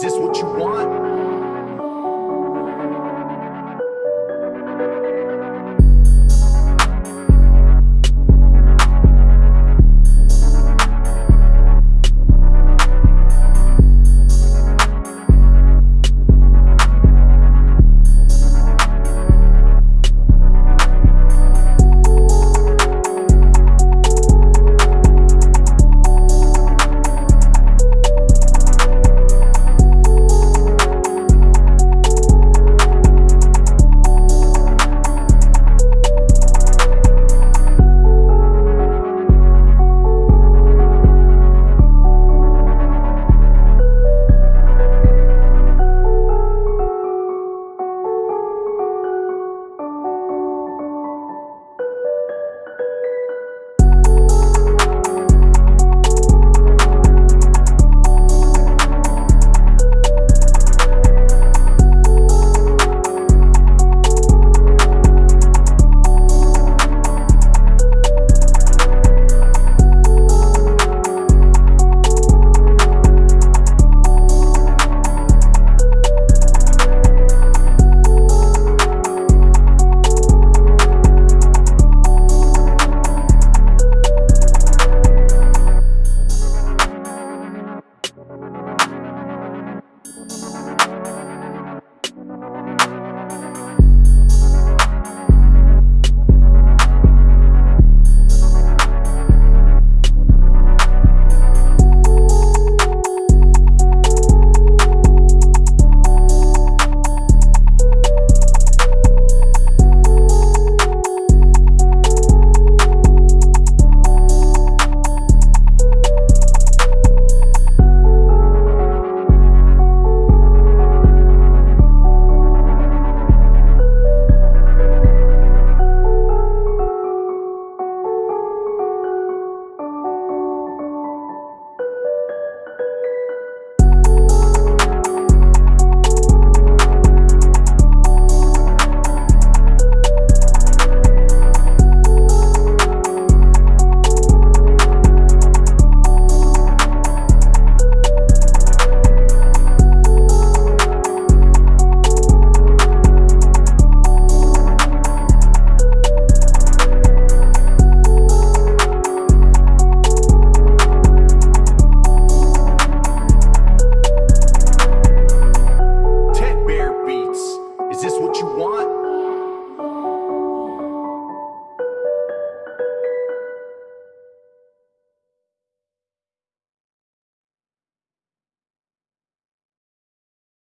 Is this what you want?